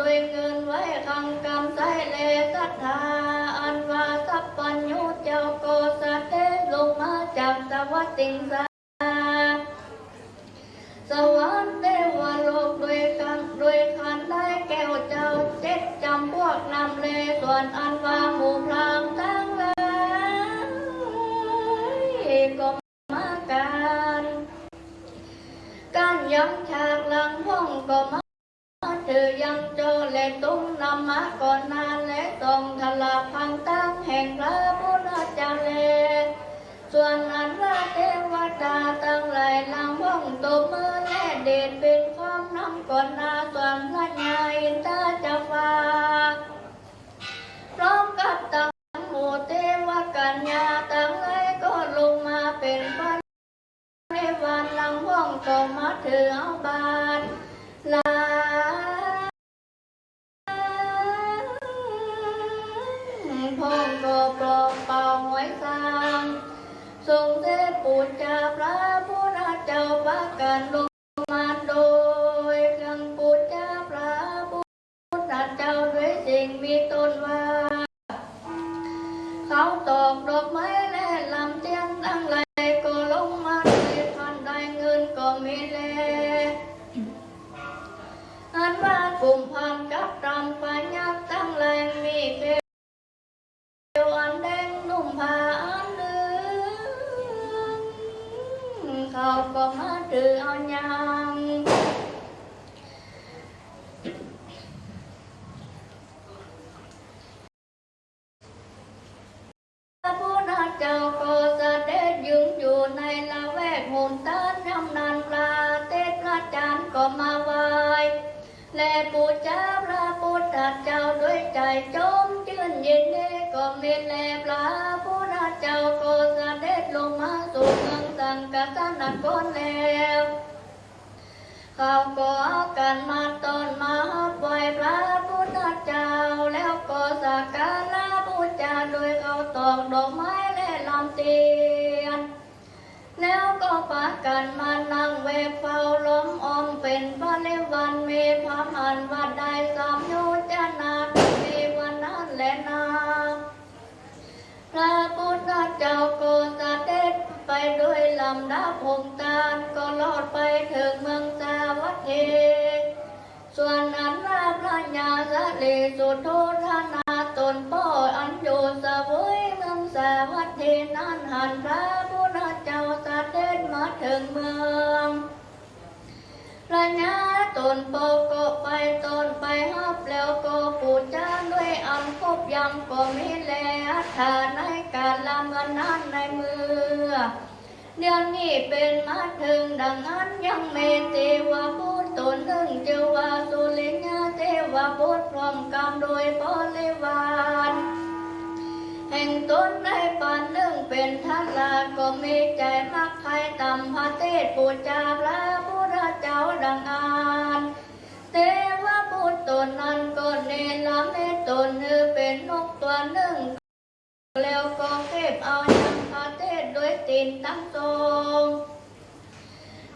ด้วยเงินไว้คังกำใส่เลศรัทธาอันว่าสัพพัญญูเจ้าโกสะเทลงมาจากสวัสดิงสาสวรรค์เทวโลกด้วยกันด้วยคันได้แก้วเจ้าเจ็ดจำพวกนำเลส่วนอันว่าหมู่พรามทั้งหลายก็มากันการยังฉากหลังห้องก็มา ถือยังโจและตุ้งนำมาก่อนนานและทรงทลาพังตั้งแห่งพระพุทธเจ้าเลส่วนอันว่าเทวดาตั้งหลายลังว่องตบมือและเดชเป็นความนำก่อนนาส่วนพระญาอินทราจะฝาพร้อมกับตั้งหมู่เทวกัญญาตั้งหลายก็ลงมาเป็นพระในวันลังว่องก็มาถือเอาบาท ทรงเทพปูจาพระพุทธเจ้าประกันลงมาโดยเครื่องปูจาพระพุทธเจ้าด้วยสิ่งมีตนว่า เขาตอกดอกไม้และลำเทียนตั้งไหลก็ลงมาด้วยพันได้เงินก็มีแลอันว่ากลุ่มพันกับรำปัญญาตั้งแรงมีเก ก็มาไหวและปูชาพระพุทธเจ้าด้วยใจจมชื่นยินดีก็มีแลพระพุทธเจ้าก็เสด็จลงมาสู่เมืองสังกัสนครแล้ว เขาก็เอากันมาต้นมาปล่อยพระพุทธเจ้า แล้วก็สักการะบูชาโดยเขาตอกดอกไม้และลำเตียน แล้วก็ปากันมานั่งเวกเฝ้าล้อมออม เป็นพระเลวันมีพระมันวัดได้สามโยจนามีวันนั้นและนาพระพุทธเจ้าก็เสด็จไปด้วยลำดับหงตาลก็ลอดไปถึงเมืองสาวัตถีส่วนอันว่าพระญาสลีสุโธธนาตนป้ออันอยู่สเวยเมืองสาวัตถีนั้นหันพระพุทธเจ้าเสด็จมาถึงเมือง ระตนโปก็ไปตนไปฮับแล้วก็ปูจาด้วยอันคบยำก็มีแลอัฐาในการละเมันนั้นในมือ เดือนนี้เป็นมาถึงดังนั้นยังเมเทวาพุทธตนหนึ่งเจวาสุลิญาเทวาพุทธพร้อมกำโดยบริวารแห่งตนได้ปันหนึ่งเป็นทันลาก็มีใจมักใครตำพระเทศปูจาพระางอานเทวพุทธตนนั้นก็เนรเมตตนเออเป็นนกตัวหนึ่ง แล้วก็เก็บเอายังพระเทศด้วยตีนตั้งทรง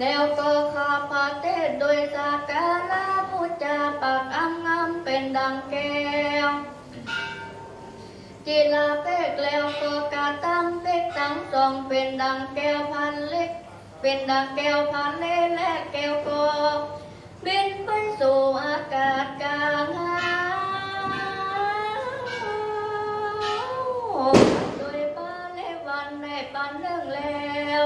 แล้วก็ขาพระเทศโดยสาการะพุทธาปากอังงามเป็นดังแก้วจีลาเป็กแล้วก็กาตั้มเป็กตั้งสองเป็นดังแก้วพันเล็ก เป็นดังแก้วพันเลและแก้วก็บินไปสู่อากาศกลางหาวโดยป้าเลวันในปันเรื่องแล้ว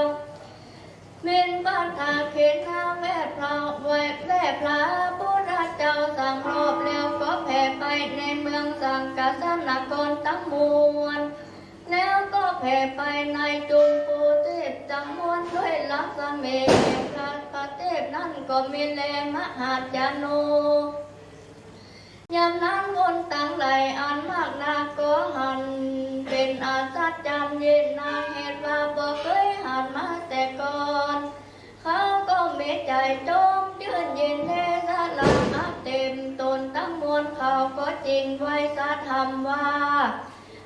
เมินบ้านทาเขนนาแม่พระไว้แม่พระพุทธเจ้าสั่งรอบแล้วก็แผ่ไปในเมืองสังกัสนครทั้งมวลแล้วก็แผ่ไปในจุมปู จำนวนด้วยลักษณะพระปเทศนั่นก็มีแลมหาจานุยามนั้นวนต่างไหลอันมากนาก็หัน เป็นอาสัจจำเย็นนาเหตุว่าบ่เคยหันมาแต่ก่อน เขาก็เมีใจจมยืนเยินเทศลาอักเต็มตนทั้งมวลเขาก็จริงไว้สาธรรมว่า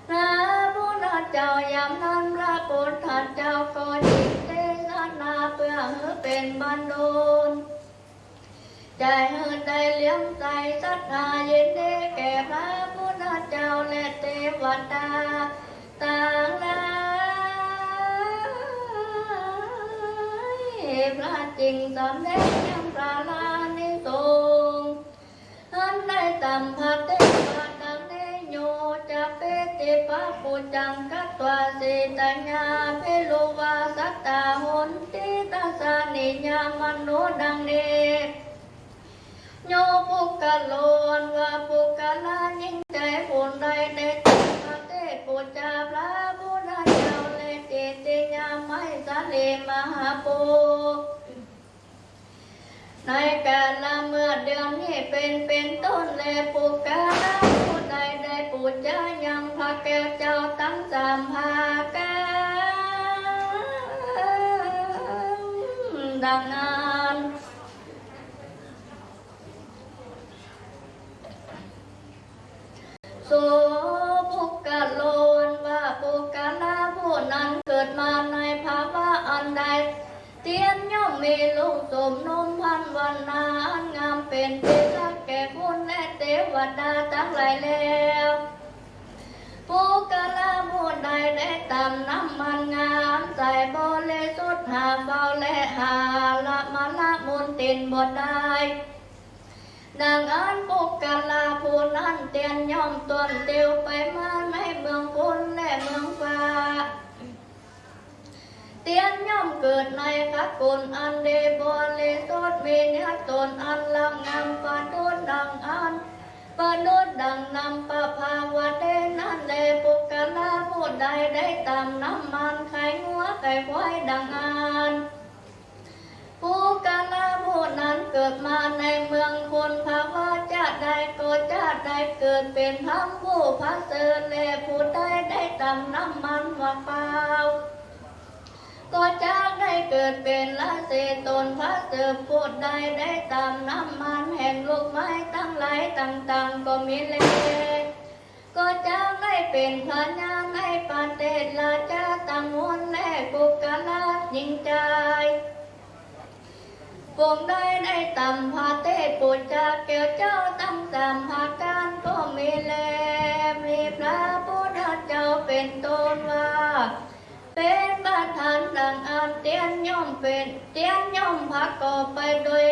พระพุทธเจ้ายามนั้นพระพุทธเจ้าก็จิตเทศนาเพื่อให้เป็นบรรลุใจเฮือใจเลี้ยงใจศรัทธาเยินดีแก่พระพุทธเจ้าและเทวดาต่างหลายพระจริงสำเร็จยังพระลานิสงส์อันได้ตำพักเท โยจะเปติปะปุจังกัตตวาสิตัญญาเพโลวาสัตตาหุนติตาสานิญามโนดังเน โยปุกกะโลนว่าปุกกะลายิ่งใจผลใดในตังพระเทศปุจจาพระพุทธเจ้าเลติติยาไม่สาเลมหาโปในกาลเมื่อเดือนนี้เป็นเป็นต้นแลปุกกะลา ผู้ใดได้ปุจจายังพระแก้วเจ้าตั้งสามภากันดังนั้น โสภุกกะโลนว่าปุกกะลาผู้นั้นเกิดมาในภาวะอันใด เตียนย่อมมีลูกสมนมพันวันนาอันงามเป็นที่รักแก่คนและเทวดาทั้งหลายแล้วปุกกะล lai lễ tam nam man nga an giải bồ lê rút hà bao lê hà, la ma la môn tin bồ đai nàng an bồ ca la, phù an tiền nhom tuần tiêu phải man mấy mương quân lệ mương pha tiên nhóm cượt này các cồn an đề bồ lê rút mi nhát tồn an lăng ngam pha đốt đằng an. นย่อมตนเตียวไปมาในเมืองคุณและเมืองฟ้าเตียนย่อมเกิดในพักกุลอันเดบริสุทธิ์มีเนื้อตนอันลำงามปานุดดังนำปะภาวะเดนั่นเลปุกกะลาผู้ใดได้ตามน้ำมันไข่งัวไก่ควายดังอันผู้กาลาผู้นั้นเกิดมาในเมืองคนภาวะชาติใดก็ชาติใดเกิดเป็นพระผู้พระเสริฐแลผู้ใดได้ตำน้ำมันว่าเปล่า ก็จากได้เกิดเป็นละเศษตนพระเสริฐผู้ใดได้ตำน้ำมันแห่งลูกไม้ตั้งหลายต่างๆก็มีเลก็จะได้เป็นพระญาณในประเทศลาชาตังวนและกุกาลายิงใจพวงได้ได้ตำพาเทศปุจจาเกี่ยวเจ้าตั้งสามภาการก็มีแลมีพระพุทธเจ้าเป็นต้นว่า bên ba tháng đàn an tiến nhóm phết tiến nhóm phát cổ phải đuôi.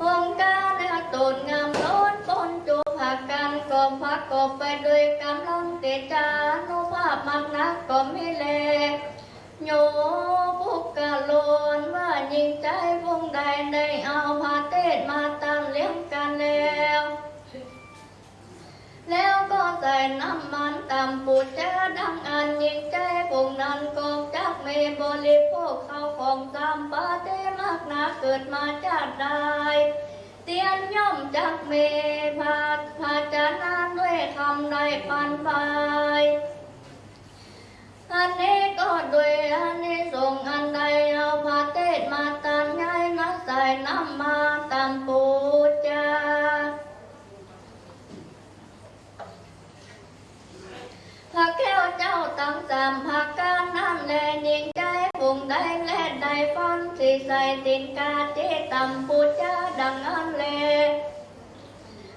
Hôm ca đã tổn ngam lốt con chú phát can, cổ phát cổ phải đuôi cảm lòng tế trà nô pháp mặt nát cổ mi lệ nhổ phúc cả lồn và nhìn trái vùng đài đầy ao hoa tết mà tam liếm can leo แล้วก็ใส่น้ำมันตามปูจาดังอันยิงใจวงนั้นก็จักไม่บริโภคเข้าของตามปาเตมากนาเกิดมาจากใดเตียนย่อมจักเมพาพาจานาด้วยคำใดปันไปอันนี้ก็ด้วยอันนี้ส่งอันใดเอาพาเทศมาตามย้ายนักใส่น้ำมา tăng giảm hạ ca nan lệ niên trái vùng đại lệ đại phân thì sai tình ca chế tầm phụ cha đằng an lệ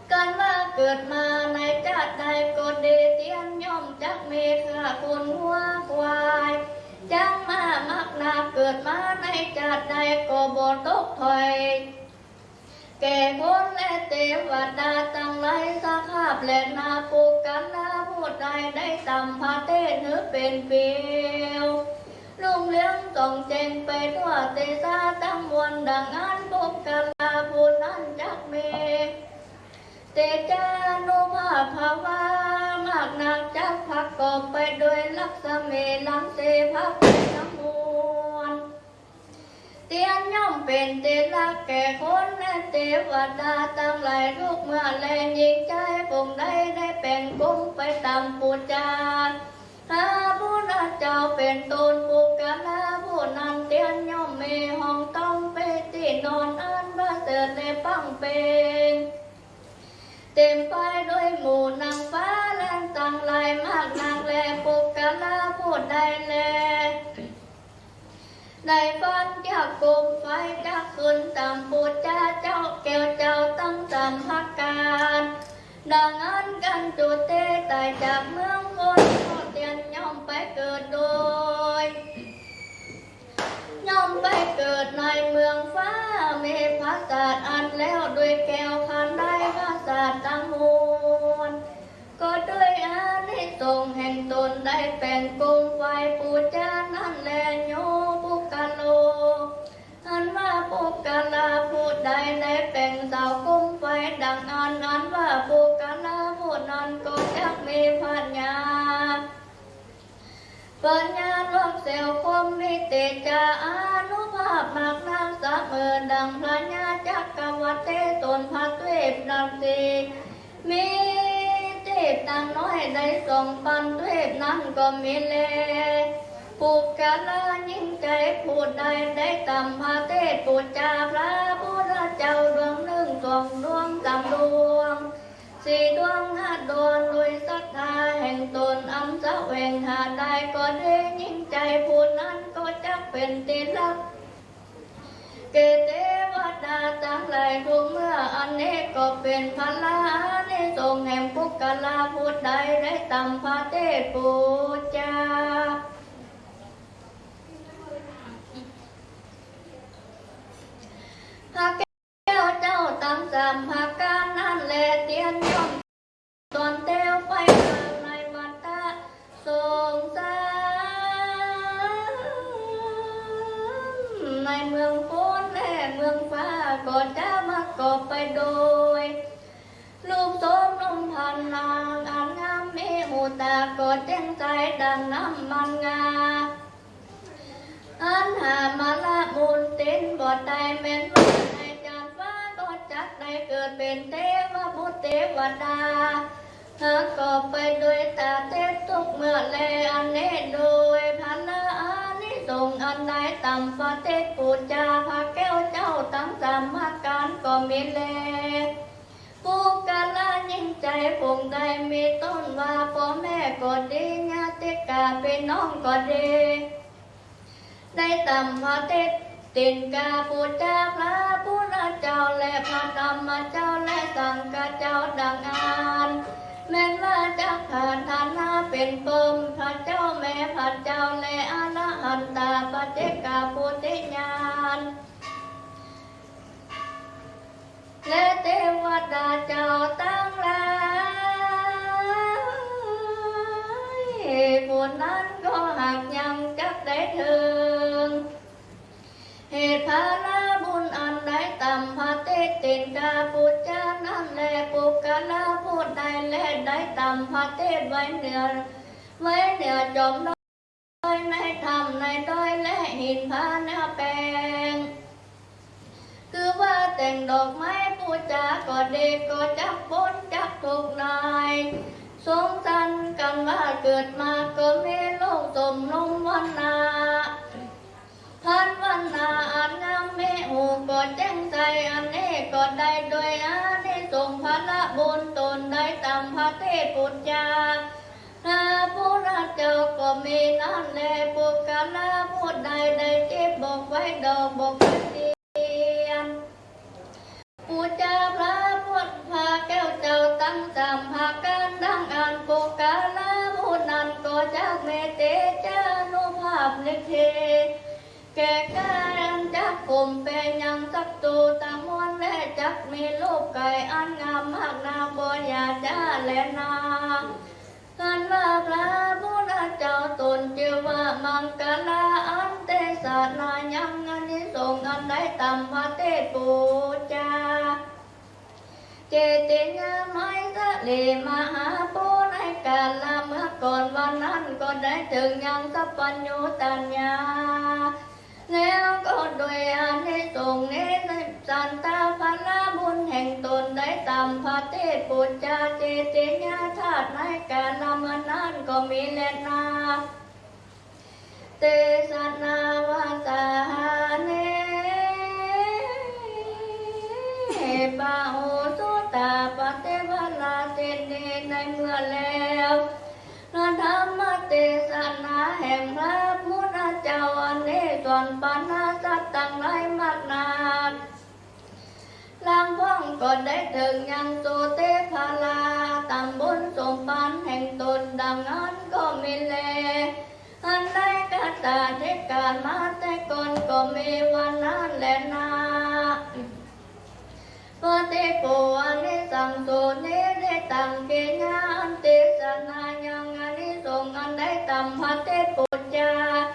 cần mà cượt mà này cha đại cột đề tiên nhóm chắc mê khả khôn hoa hoài. Chẳng mà mắc là cượt mà này cha đại cổ bồn tốt thôi. แก่คนและเทวดาตั้งหลายสาขาบและนาปุกันลาผู้ใดได้ตำพาเทศหรือเป็นเปียวลุงเลี้ยงส่งเจงไปทั่วเตซาตั้งมวลดังอันปุกันลาผู้นั้นจักเมเตจานุภาพภาวามากนักจักพักกอบไปโดยลักษเมลังเสพักเป็นทั้งมวล tiên nhóm bền tiên là kẻ khốn nên tế và đa tăng lại lúc mà lên nhìn trái vùng đây để bền cũng phải tầm bù cha. Ha bu na chào bền tôn bu cả la bu nan tiên nhóm mê hồng tông bê tì non an ba giờ lê băng bền tìm phải đôi mù Đại Phan Cha Cùng Phái Đa Khun Tạm Bồ Cha Cháu Kèo Cháu Tăng Tạm Hạ Càn. Đàng An Căn Chủ tế tại Trạc Mương con Hồ Tiền Nhông bay Cờ Đôi. Nhông bay Cờ Này Mương Phá Mê Phá Sạt ăn leo Đuôi Kèo khăn Đai Phá Sạt Tăng Hôn Có đôi án hết tồn hành tồn đại bèn cung เซลคมนิเตจาอนุภาพมากนางสะเมินดังพระญาจักกวัตเตตนพัดเวบนับสีมีเทพนางน้อยได้ส่งปันเทพนั้นก็มีเลผูกกะลายิ่งใจพูดใดได้ตำพาเทศปูจาพระพุทธเจ้าดวงหนึ่งสองดวงสามดวง Sĩ tuông hát đồn đôi sát tha hành tồn âm xã hoành hà đại có thế nhìn chạy phun năn có chắc bền tì lắm. Kê tế vát đa tăng lại cũng ăn nê có bền phá la nê tông em phúc cả la phút đại đại tâm phá tế phù cha. Hãy của trên đàn nam man nga an hà ma la môn tên bọt tay men bọt tay chặt vá bọt chắc tay cượt bên thế và bút thế và đa hơ có phải đuôi ta tiếp tục mưa lê an nê đuôi phá la an ni dùng an đại tầm và thế phụ cha phá kéo cháu tăng giảm hát cán có mi lê เป็นน้องก็ดีได้ตำพระเทศตินกาปูจาพระพุทธเจ้าและพระธรรมเจ้าและสังฆเจ้าดังอานแม้ว่าจะผ่านฐานะเป็นปมพระเจ้าแม่พระเจ้าและอรหันตาปเจกาปุติญาณและเทวดาเจ้าต้า เหตุภารบุญอันใดต่ำพระเทตินกาปุจจานั่นแลปุกกะลาพูดใดและได้ต่ำพระเทไว้เหนือไว้เหนือจอมน้อยในธรรมในด้อยและหินพาเนื้อแปลงคือว่าแต่งดอกไม้ปูจาก็เด็กก็จักพ้นจักถูกนายสงสันกันว่าเกิดมาก็ไมีโลกสมลงวันนา thân văn là an nam mê hồ, có tranh say an nê, có đại đôi á nê sùng phát là bốn tồn đại tam phát thế bột cha. Là bố ra chào có mê nan lê, bố cả là bố đại đại chết bọc vai đầu bọc vai การจักกลุ่มเป็นยังสักตูตามวนและจักมีลูกไก่อันงามมากนาบอยาจ้าและนากันว่าพระพุทธเจ้าตนเจือว่ามังกลาอันเตสานายังอันนี้ส่งอันได้ตำพระเทศปูจา เจติญาไม้สะเลมหาปูในกาลเมื่อก่อนวันนั้นก็ได้ถึงยังสัพพัญญูตัญญา แล้วก็โดยอานิสงส์นี้ในสันตาภลาบุญแห่งตนได้ตามพระเทศปุจจาเจติญาธาตุในกาลเมื่อนั้นก็มีแลนาเตสนาวาสาเนปาโหสุตาปเทวลาเตเนในเมื่อแล้วพระธรรมเตสนาแห่งพระพุทธเจ้า bằng bán lấy mặt nạt. Lang phong còn đấy thường nhân tu tế pha la. Tăng bốn sôm bán hành tôn đằng án có mi lệ hắn lấy cả tà thế cả má thế con, có mi văn án lệ na. Và thế anh ấy tổ nế thế tăng kia nha anh sanh anh ấy dùng anh đấy tầm hoa thế cổ cha.